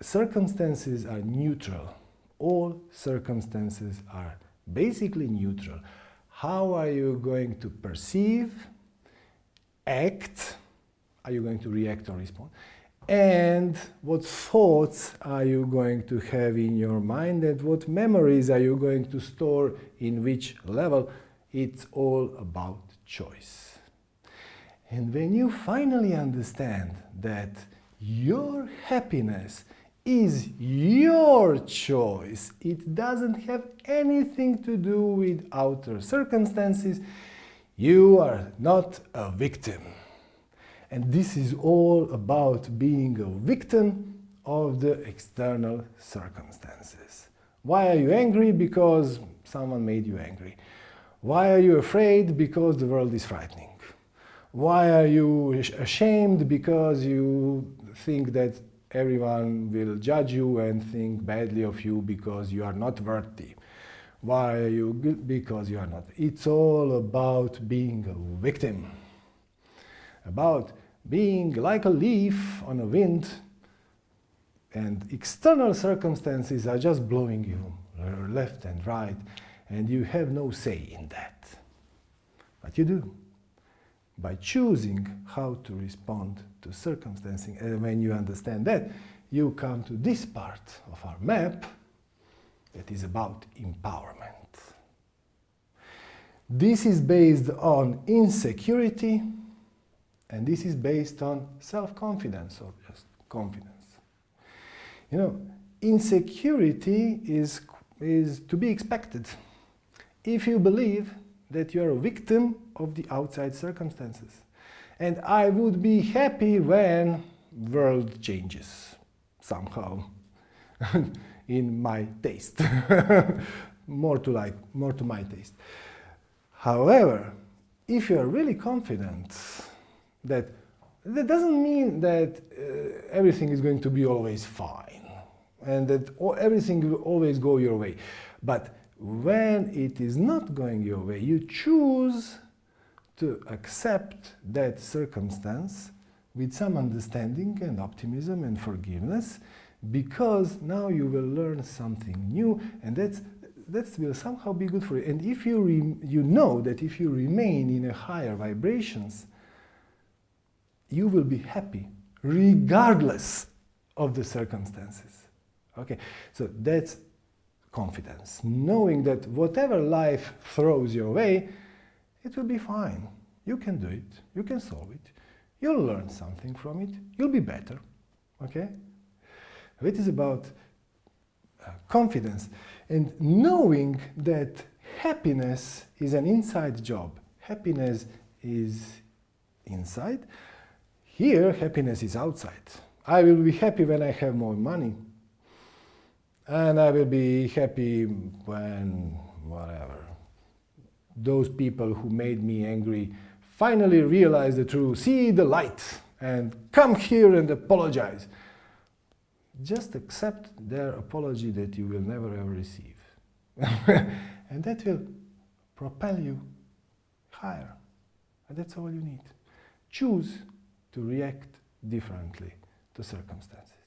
circumstances are neutral. All circumstances are basically neutral. How are you going to perceive, act, are you going to react or respond, and what thoughts are you going to have in your mind and what memories are you going to store in which level. It's all about choice. And when you finally understand that your happiness is your choice. It doesn't have anything to do with outer circumstances. You are not a victim. And this is all about being a victim of the external circumstances. Why are you angry? Because someone made you angry. Why are you afraid? Because the world is frightening. Why are you ashamed? Because you think that everyone will judge you and think badly of you because you are not worthy. Why are you Because you are not. It's all about being a victim. About being like a leaf on a wind and external circumstances are just blowing you left and right and you have no say in that. But you do by choosing how to respond to circumstances. And when you understand that, you come to this part of our map that is about empowerment. This is based on insecurity, and this is based on self-confidence or just confidence. You know, insecurity is, is to be expected. If you believe that you're a victim of the outside circumstances. And I would be happy when world changes somehow in my taste. more to like, more to my taste. However, if you're really confident that that doesn't mean that uh, everything is going to be always fine and that everything will always go your way. But when it is not going your way, you choose to accept that circumstance with some understanding and optimism and forgiveness because now you will learn something new and that's that will somehow be good for you. And if you, you know that if you remain in a higher vibrations, you will be happy regardless of the circumstances. Okay, so that's confidence, knowing that whatever life throws your way, it will be fine. You can do it, you can solve it, you'll learn something from it, you'll be better, okay? It is about uh, confidence and knowing that happiness is an inside job. Happiness is inside. Here, happiness is outside. I will be happy when I have more money and I will be happy when whatever. Those people who made me angry finally realize the truth, see the light, and come here and apologize. Just accept their apology that you will never ever receive. and that will propel you higher. And that's all you need. Choose to react differently to circumstances.